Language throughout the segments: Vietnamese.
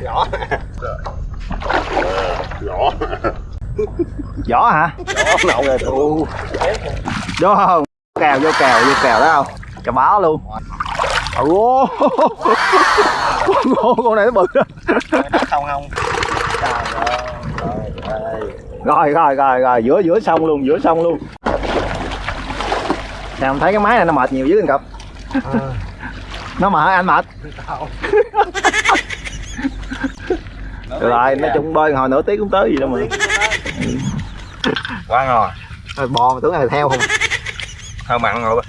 Rõ Rõ Giỏ hả? Rõ nậu rồi tụ Đúng không? Kèo vô kèo vô kèo đó không? Cho báo luôn Ồ, con, con này nó bự đó Không không Trời ơi Rồi rồi rồi rồi giữa giữa sông luôn giữa sông luôn em thấy cái máy này nó mệt nhiều dữ anh cặp Nó mệt anh mệt. Được rồi nói chung bơi hồi nửa tiếng cũng tới gì đâu mà. Quá ngon. Rồi bò mà tưởng là theo không? Hơi mặn rồi.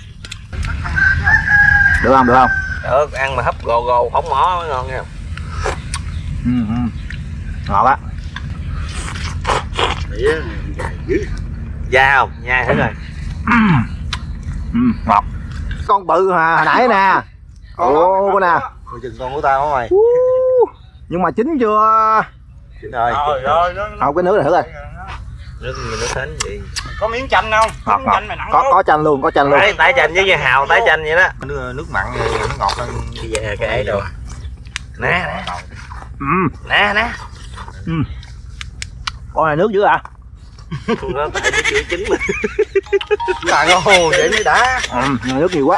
Được không được không? Được ăn mà hấp gồ gồ phóng mỏ mới ngon nha. Ừ, ừ. Ngọt á. Da không? Nhai hết rồi. Ừ, ngọt. Con bự hồi nãy nè ồ con nè Coi chừng con của tao mày. Nhưng mà chín chưa? Chín rồi. Không cái nước này thử coi. Nước mình nó thánh vậy có miếng chanh không? Miếng ngọt chanh mày nặng có có chanh luôn có chanh luôn. Tái, tái chanh với hào tái chanh vậy đó. Nước, nước mặn thì nó ngọt hơn Bây giờ cái ấy rồi Nè nè. Ừ. Nè nè. Con này nước dữ à? Con đó tại nó chưa chín mà Là ngon vậy mới đã. Ừ, nước nhiều quá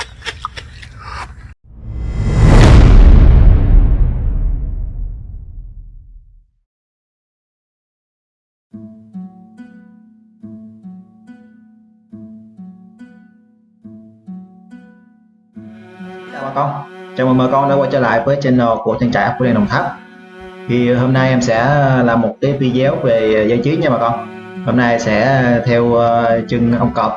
Chào bà con, chào mừng bà con đã quay trở lại với channel của trang trại của Đen Đồng Tháp. Thì hôm nay em sẽ ờ, làm một cái video về giải trí nha bà con. Hôm nay sẽ ờ, theo ờ, chân ông cọp.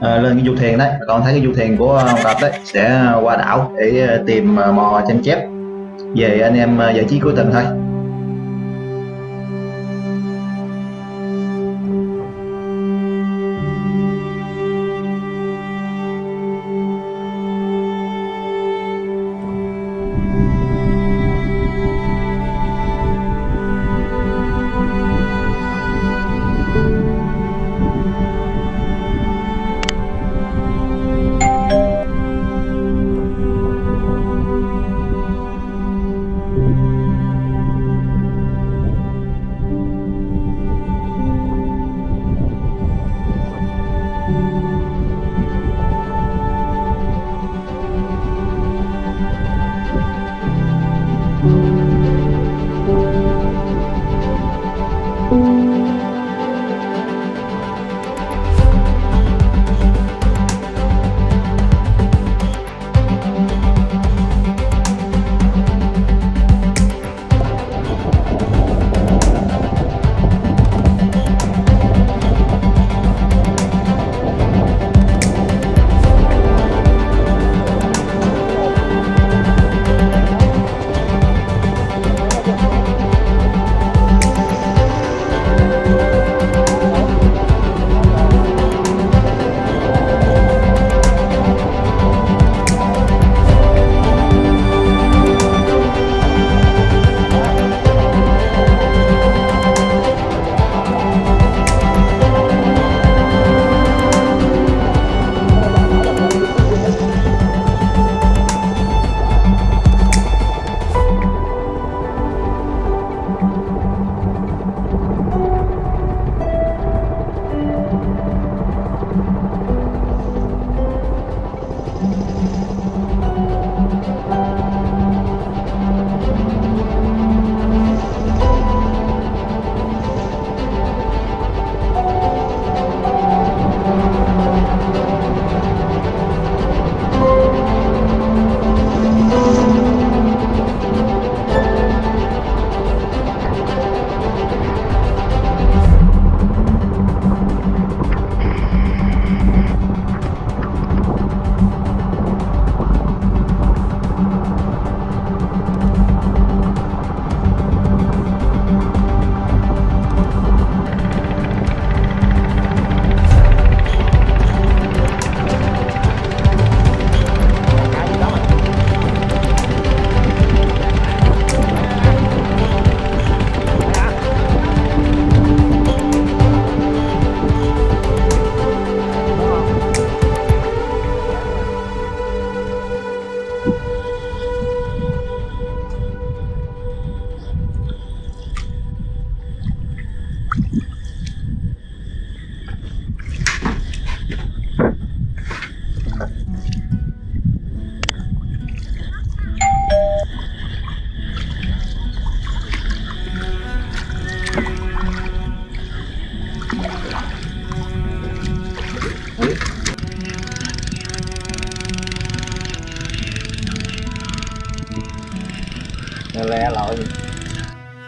Lên cái du thuyền đấy. Bà con thấy cái du thuyền của ông cọp đấy sẽ qua đảo để tìm mò tranh chép về anh em giải trí cuối tuần thôi.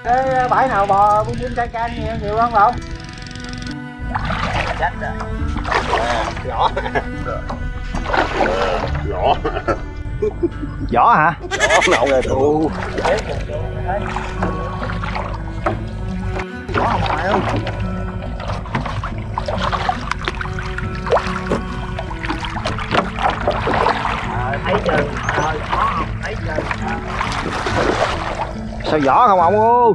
Cái bãi nào bò bún chim cay cay nhiều nhiều không không chết rồi nhỏ Rõ. giỏ hả? Nhỏ nậu rồi tụ giỏ không phải không? Thấy chưa? Không? Thấy chưa sao giỏ không ông ơi?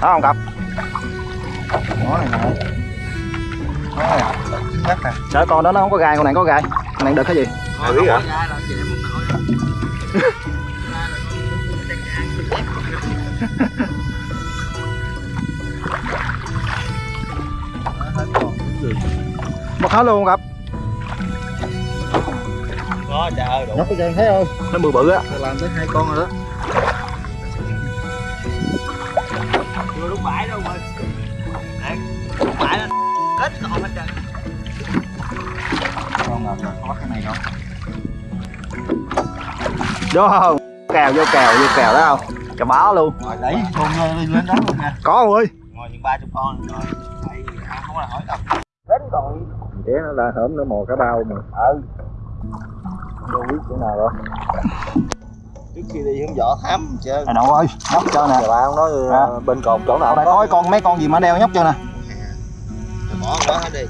Đó không cặp nó này nè. Sợ con đó nó không có gai con này có gai. Con này được cái gì? Thử hả? Mất hết luôn không cặp Có trời đủ. Nhóc cái chân thấy không? Nó bự bự á. Làm tới hai con rồi đó. Chưa lúc bãi đâu Đấy, lúc bãi nó hết con hết trơn. Con ngọc rồi có cái này không? Vô không kèo vô kèo vô kèo đó không? Cho báo luôn. Rồi đấy con lên lên đó luôn nha. Có không ơi? Ngồi những ba chục con rồi. Không có hỏi đâu thế nó là hổm nó mò cả bao mà. Ừ. Đâu biết chỗ nào rồi trước khi đi hướng võ thám chơi à nội ơi nhóc cho nè. Bà không nói À. bên cồn chỗ nào đây có? con mấy con gì mà đeo nhóc cho nè. Bỏ đó hết đi.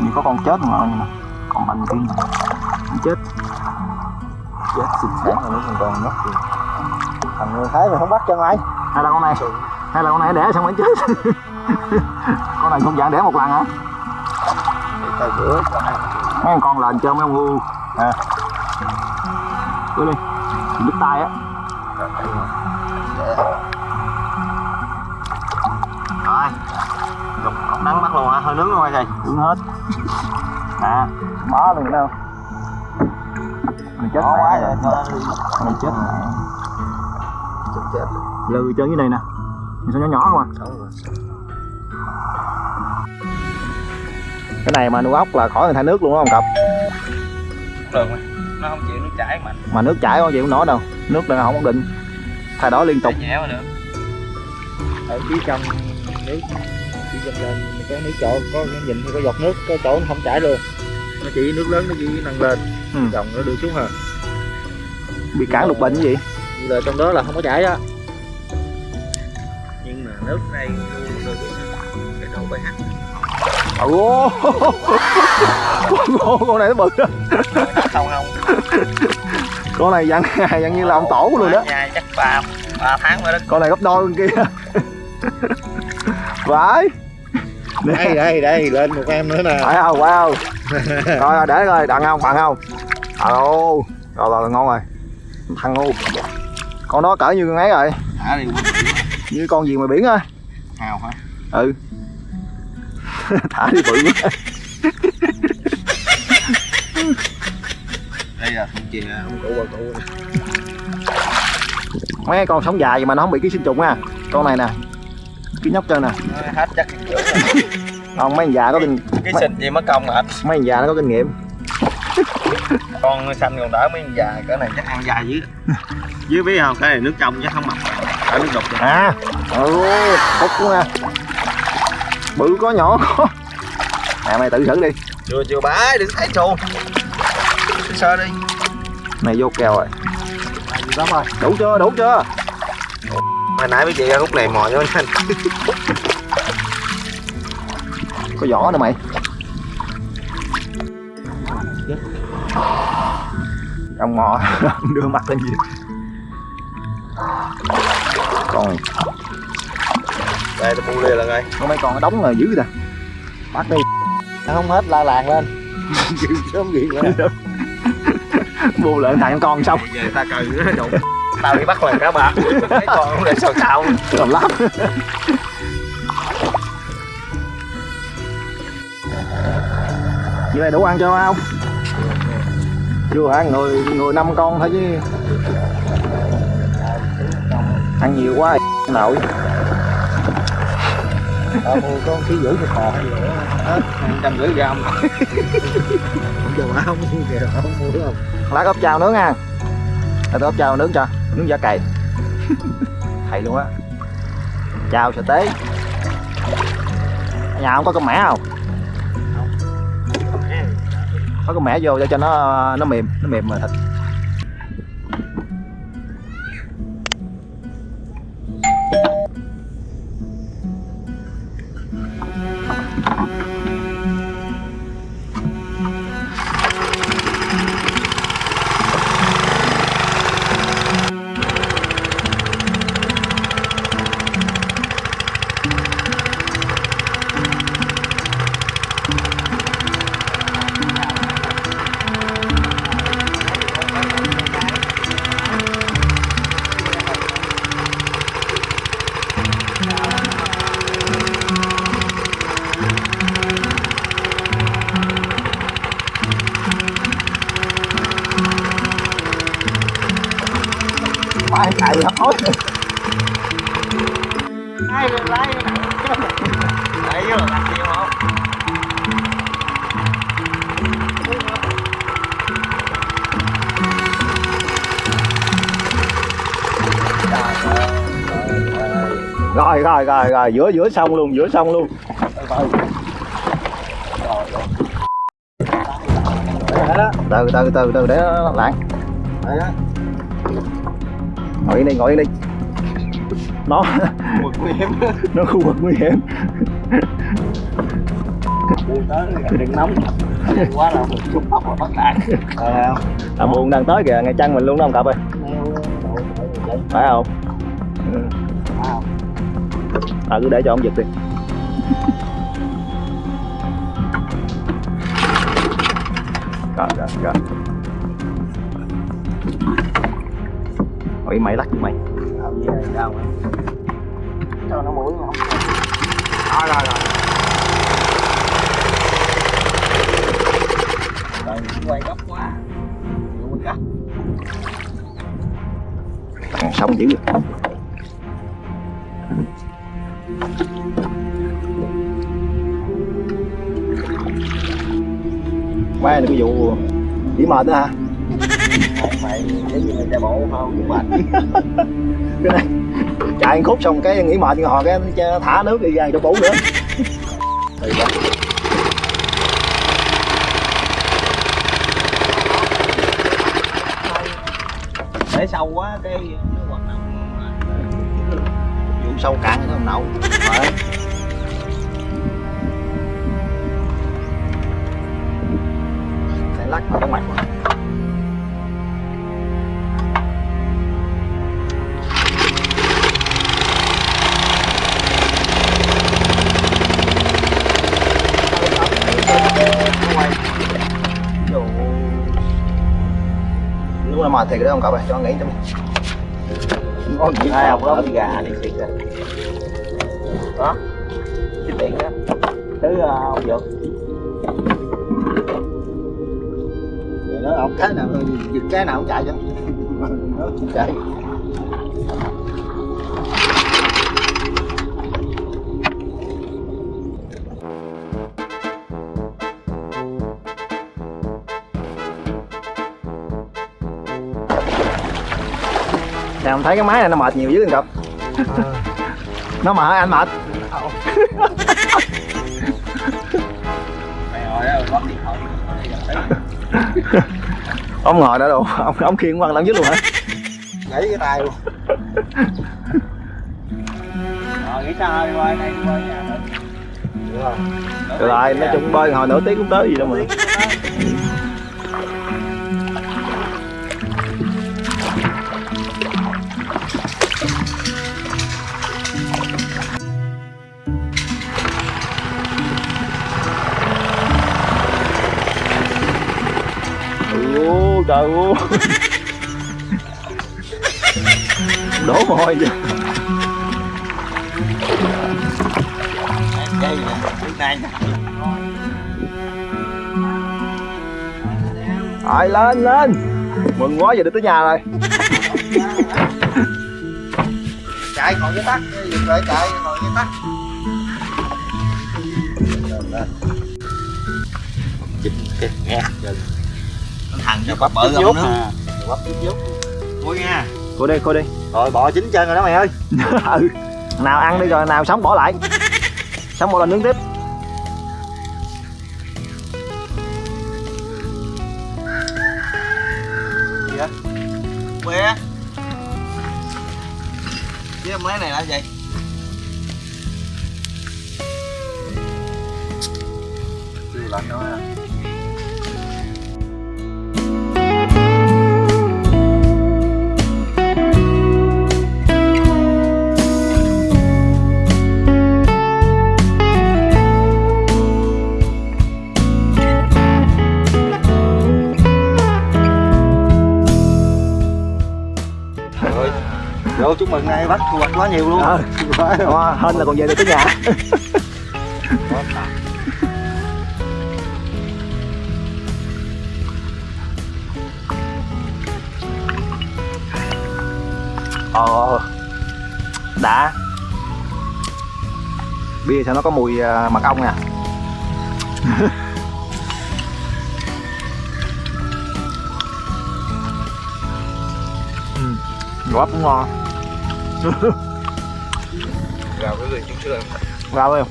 Như có con chết mà nè còn mạnh kia chết. Chết xịt sáng rồi nó còn còn nhóc gì thằng người thái mày không bắt chân ai. Hay là con này? Hay là con này đẻ xong mới chết con này không dạng đẻ một lần hả? Bữa mấy con lên chơi mấy ông ngu. À. Đi. Đứt tay á. Rồi. Nắng bắt luôn hả? Hơi nướng luôn hay gì đứng hết. À. Bó luôn đâu. Mày chết bỏ quá mẹ rồi mày chết chết lừ chơi dưới này nè. Mày sao nhỏ nhỏ không à cái này mà nuôi ốc là khỏi người thay nước luôn đó không cặp đường mà nó không chịu nước chảy mạnh mà nước chảy không chịu nổi đâu nước là không ổn định. Thay đổi liên tục. Nhẹ mà được. Ở phía trong nước phía trong lên có nước chỗ có cái nhìn thì có giọt nước có chỗ nó không chảy luôn. Nó chỉ nước lớn nó chỉ nâng lên. Ừ. dòng nó đưa xuống hả bị cản lục bệnh cái gì? Là trong đó là không có chảy á. Nhưng mà nước đây tôi cái độ pH ồ con, con này nó bự đó không không con này dặn ngày dặn như là ông tổ luôn đó nhà chắc ba ba tháng rồi đó con này gấp đôi con kia Vãi. đây đây đây lên một em nữa nè phải không phải không rồi để coi đặng không bạn không alo rồi rồi ngon rồi thằng ngu con đó cỡ như con ấy rồi thả đi như con gì mà biển á hào hả ừ thả đi bự quá đây là không chìa không cụ bà cụ mấy con sống dài mà nó không bị ký sinh trùng á con này nè. Cái nhóc chân nè. Nó hết chắc. Không mấy già có kinh cái xịt gì mất công hả? Mấy già nó có kinh nghiệm. Con xanh còn đỡ mấy già cái này chắc ăn dài dưới dưới biết không? Cái này nước trong chắc không mặn ở nước đục. À. Ừ nè bự có nhỏ có. Nè mày tự thử đi. Chưa chưa bái đừng thấy xuồng sơ đi. Này vô kèo rồi. Đủ chưa đủ chưa? Hồi nãy mấy chị ra lúc này mò cho anh có vỏ nữa mày. Ông mò đưa mặt lên gì? Còn đây tôi bu liền là ngay có mấy con đóng rồi dữ nè bắt đi. Không hết la làng lên. Sớm gì nữa bu lại thằng con xong. Về ta nữa đụng tao đi bắt lần cá bạc. Mấy con không để sao sao còn lắm. Như này đủ ăn cho không? Chưa hả người người năm con thôi chứ. Ăn nhiều quá nổi ờ có ký rưỡi gì nữa hết trăm rưỡi gram bà không mua kìa không mua đúng không lá ốc chao nướng nha. Tôi ốc chao nướng cho nướng giả cày. Thầy luôn á. Chao sợi tế. Nhà không có con mẻ không? Có con mẻ. Vô để cho nó nó mềm nó mềm mà thịt là làm gì không rồi rồi rồi rồi giữa giữa sông luôn giữa sông luôn. Từ từ từ từ để nó đó. ngồi yên đi ngồi yên đi. Nó nó khu vực nguy hiểm Buông tới đừng nóng. Quá là một chút tóc là bắt Ờ không? À buồn đang tới kìa ngay chân mình luôn đó ông cặp ơi. Vậy. Phải không? Ừ. À cứ để cho ông giật đi. Rồi rồi rồi. Ôi mày lắc mày. Gì đâu Cho nó mũi không rồi rồi Rồi quay góc quá Vụ mình gấp Còn sống dữ vậy. Mai là cái vụ chỉ mệt đó hả? Mày giống như mày chạy bộ không mệt Cái này chạy khúc xong cái nghỉ mệt hồi cái thả nước đi ra cho bổ nữa. Thì đó. Để sâu quá, cái nó hoạt động vụ sâu cạn nó không nậu Đấy. Lắc vào cái mặt Lúc mệt thiệt đấy không cậu ơi, cho nó nghỉ mình. Ngon gì ai không có gà đi xịt rồi. Đó Cái tiện đó. Thứ uh, ờ, ông Dược. Nó ông cái nào giật cái nào cũng chạy chứ Nó chạy. Nè ông thấy cái máy này nó mệt nhiều dữ không cậu? Nó mệt anh mệt Ông ngồi đó đâu, ông, ông khiêng quăng lẫn dưới luôn hả? Gãy cái tay luôn Rồi nghĩ sao qua đây qua nhà Được rồi, nói chung bơi hồi nửa tiếng cũng tới gì đâu mà trời ơi Đổ mồi vậy Đây trước nay Rồi, lên lên. Mừng quá, giờ được tới nhà rồi. Chạy còn với tắt. Dừng lại chạy còn với tắt. Chỉnh cái nghe thằng cho bắp bự không nữa bắp chút chút vui nha. Cô đi cô đi. Rồi bò chín chân rồi đó mày ơi. Ừ. Nào ăn đi rồi nào sống bỏ lại. Sống một lần nướng tiếp. Chứ em lấy này là gì? Chưa lạnh đâu ha vô chúc mừng nay bắt thu hoạch quá nhiều luôn. Ờ. Wow, hên là còn về được tới nhà. Ờ đã. Bia sao nó có mùi à, mật ong nè ừ, gỏi cũng ngon gào cái gì chút xưa vào đi.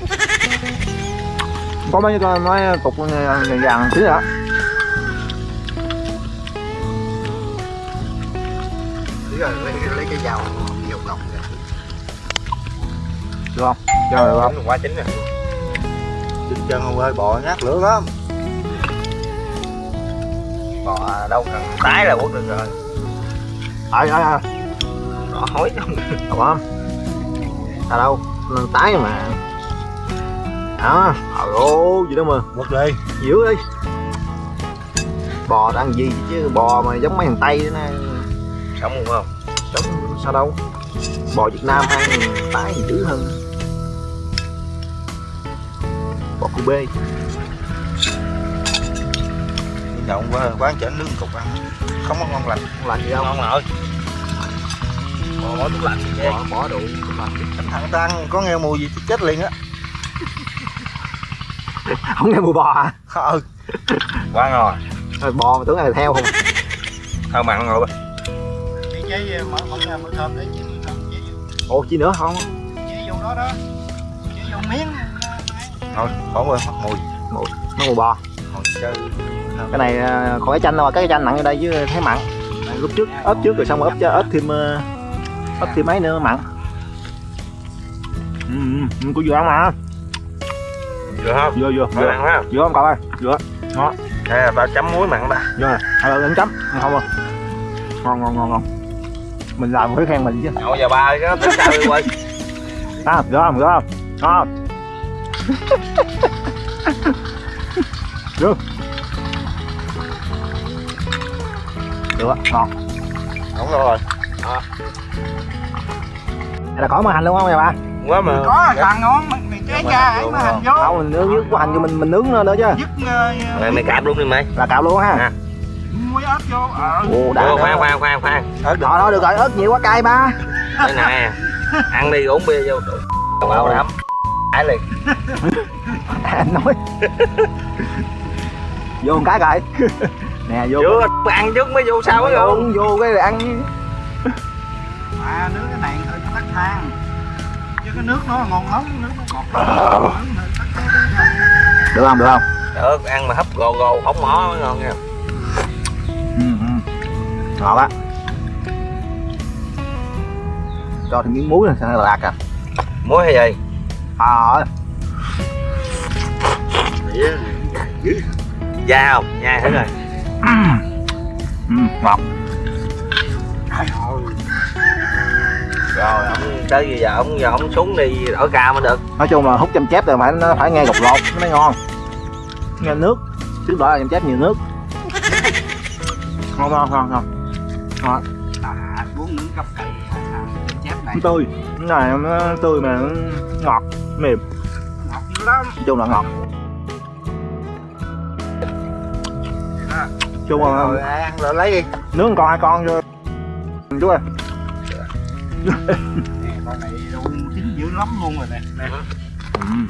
Có mấy con nói cục vàng vàng tí nữa. Rồi lấy, lấy cái dao dầu gọc ra được không? Cho được không quá chín rồi. Chín chân không ơi, bò nhát lửa lắm. Bò đâu cần tái là quất được rồi. Ai ai ai Đỏ hối. Trong được không à đâu nó tái mà. Đó trời ơi gì đâu mà. Quất đi dữ đi bò ăn gì chứ? Bò mà giống mấy thằng tây đó Sống không không? giống sao đâu? Bò việt nam ăn tái thì dữ hơn. Bò cu bê. Nhậu quá, quán chỉnh nướng cục ăn. Không có ngon lành. Không làm gì đâu. Ngon Bò bỏ tủ lạnh. Bỏ, bỏ đủ gì. Thằng ta ăn có nghe mùi gì thì chết liền á. Không nghe mùi bò à Ừ Quá ngon. Rồi bò mà tưởng là theo không Thơm mặn rồi Chị chế mở mở ra mở thơm để chế mở thơm chế vô ồ chi nữa không? Chế vô đó đó. Chế vô miếng. Thôi, khỏi quên mất mùi. Nó mùi bò. Chơi. Cái này à, còn cái chanh đâu mà cái chanh nặng ở đây chứ thấy mặn. Lúc trước ớt trước rồi xong rồi ớt cho ớt thêm ớt thêm mấy nữa mặn ừ, ừ, có vừa ăn mà Được không? vừa Phải vừa mặn quá vừa không? Cậu ơi? Vừa Đây là tao chấm muối mặn ta nè hai lần chấm. Không? À ngon ngon ngon ngon. Mình làm phải khen mình chứ. Nhậu giờ ba cái tất cả đi quay à vừa không vừa không? Ngon được á, ngon. Đúng rồi Đây là có mỡ hành luôn không nhà ba Quá mà. Có càng ngon mày, mày chế ra ấy mà hành vô. Không mình nướng có hành cho mình mình nướng nó nữa chứ. Dứt ờ, Mày, mày cạp luôn đi mày. Là cạo luôn ha À. muối ớt vô ờ. Ồ đã khoan khoan khoan khoan. Ớt đó đó được rồi ớt nhiều quá cay ba. Đây nè Ăn đi uống bia vô. Đủ Bảo đảm Ải liền. Anh nói. Vô một cái rồi nè vô Chưa ăn trước mới vô sao mới vô? uống vô cái rồi ăn à nướng cái này hơi có tắc than chứ cái nước nó ngon lắm nước nó ngọt lắm. Được không được không? Được ăn mà hấp gồ gồ không mỏ mới ngon nha. Ừ, ừ. ngọt á. Cho thêm miếng muối này sao là lạc à? Muối hay gì? À Da không nhai hết rồi. Ừ, ngọt Rồi tới bây giờ ông giờ ông xuống đi đổi ca mới được. Nói chung là hút chăm chép rồi phải nó phải nghe gột lột nó mới ngon. Nghe nước trước đó là chăm chép nhiều nước. Ngon ngon ngon ngon. À uống nướng cắp cày à, à, chép này. Tươi. Cái này nó tươi mà nó ngọt mềm. Ngọt dữ lắm. Nói chung là ngọt. Chung là ăn rồi lấy đi. Nướng con hai con cho chú ơi con này đâu chín dữ lắm luôn rồi nè nè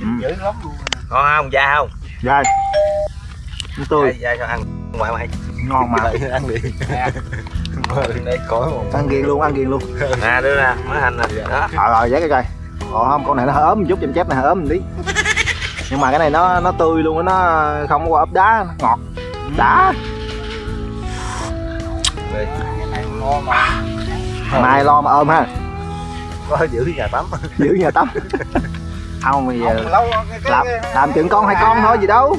chín dữ lắm luôn rồi nè ngon không da không dai nó tươi da sao ăn ngoại mày. Ngon mà. Đợi ăn đi. Đây một ăn ghiền luôn ăn ghiền luôn. Nè đưa ra mới hành nè. Đó. Rồi rồi giá cái coi. Còn không con này nó hơi ốm một chút chém chép này hơi ốm một tí. Nhưng mà cái này nó nó tươi luôn nó không có qua ốp đá nó ngọt đã mai lo mà ôm ha có giữ nhà tắm. Giữ nhà tắm. Không bây giờ Không, lâu cái, cái, làm cái, làm chừng con hai con thôi gì đâu.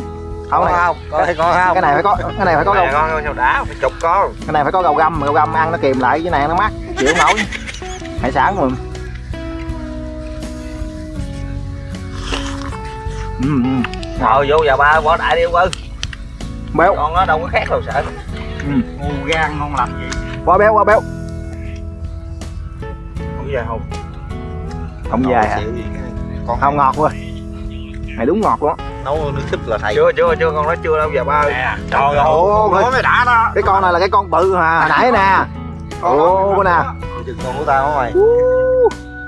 Không này không? Có thấy con không? cái này phải có cái này phải có cái gầu con sao đá phải chục con. cái này phải có gầu găm gầu găm ăn nó kìm lại cái này nó mắc chịu không nổi. Hải sản mà. Ừ, ừ. ngồi vô giờ ba bỏ đại đi ông ơi. Béo. Con nó đâu có khác đâu sợ. Ngu gan ngon lành gì. Quá béo quá béo. Không giờ không không dài hả? con không ngọt quá. Này đúng ngọt luôn á. nấu nước súp là thầy. Chưa chưa chưa con nói chưa đâu giờ ba nè trời ơi nói mới đã đó. cái con này là cái con bự mà hồi nãy nè. con nè. chừng con của tao mày?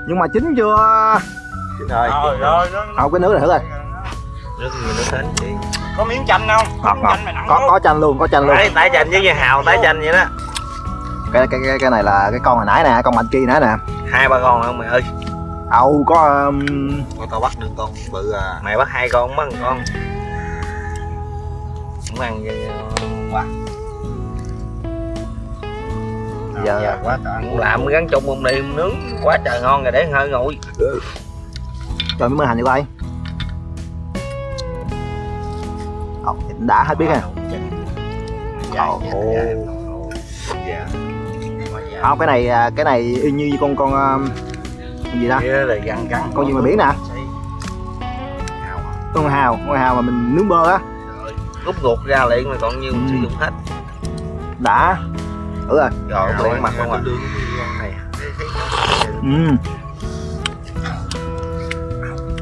Nhưng mà chín chưa? Chín rồi. Không cái nước này thử rồi nước nước hến chị có miếng chanh không? Ngọt ngọt mày có có chanh luôn có chanh luôn. Tái chanh với như hào tái chanh vậy đó. Cái cái cái, cái này là cái con hồi nãy nè con mạnh kia nãy nè. Hai ba con không mày ơi âu có um, con tao bắt được con bự à. Mày bắt hai con bắt một con. Không ăn vậy quá. Giờ Dạ, quá trời. cũng làm gắn chung một đi nướng quá trời ngon rồi để hơi nguội. Cho miếng mỡ hành vô coi Ồ, đã hết biết Ồ. dạ. Không cái này à, cái này y như con con um, con gì đó kia là gắn gắn con gì mà biển nè con hào con hào mà mình nướng bơ á. Rút ruột ra liền mà còn nhiêu Ừ. sử dụng hết. Đã. Thử rồi. Rồi liền mặt không à này. Ừ.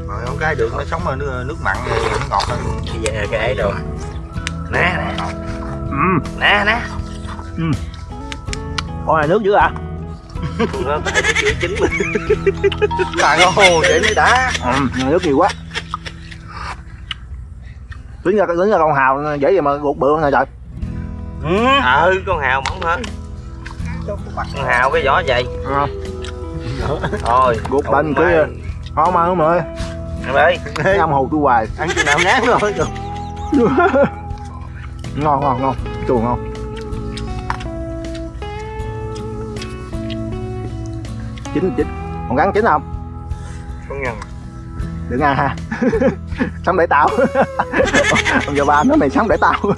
rồi con cái được nó sống ở nước, nước mặn rồi nó ngọt hơn bây giờ cái ấy rồi nè. Nè Ừ. nè nè. Con này nước dữ à nó tại cái chữ chính mình là ngon vậy mới đã ừ. mà nước nhiều quá. Tính ra tính ra con hào dễ gì mà ruột bự này trời. Ừ. Ừ con hào mỏng hơn con hào cái vỏ dày ừ. thôi ruột Cậu bệnh mày. cứ không ăn không ơi ăn cái âm hù tôi hoài. Ăn chừng nào ngán rồi. Ngon ngon ngon. Chuồng ngon chín chín còn gắn chín không? Con nhân đừng ăn ha. Sống để tao. Ông giờ ba nói mày sống để tao.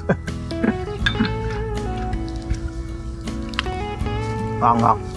Ngon ngon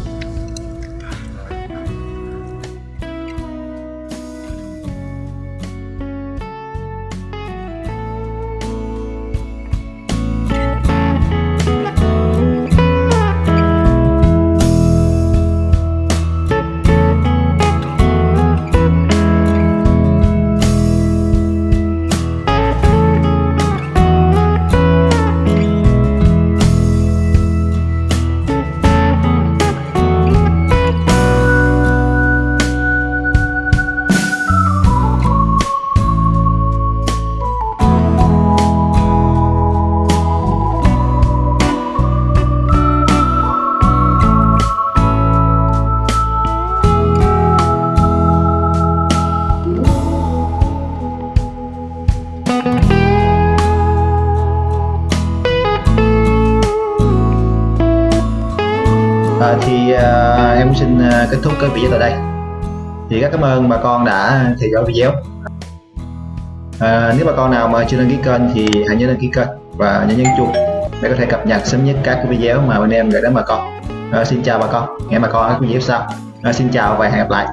xin ờ, kết thúc cái video tại đây. Thì rất cảm ơn bà con đã theo dõi video. À, nếu bà con nào mà chưa đăng ký kênh thì hãy nhớ đăng ký kênh và nhớ nhấn chuông để có thể cập nhật sớm nhất các video mà bên em gửi đến bà con. À, xin chào bà con. Hẹn bà con ở các video sau. À, xin chào và hẹn gặp lại.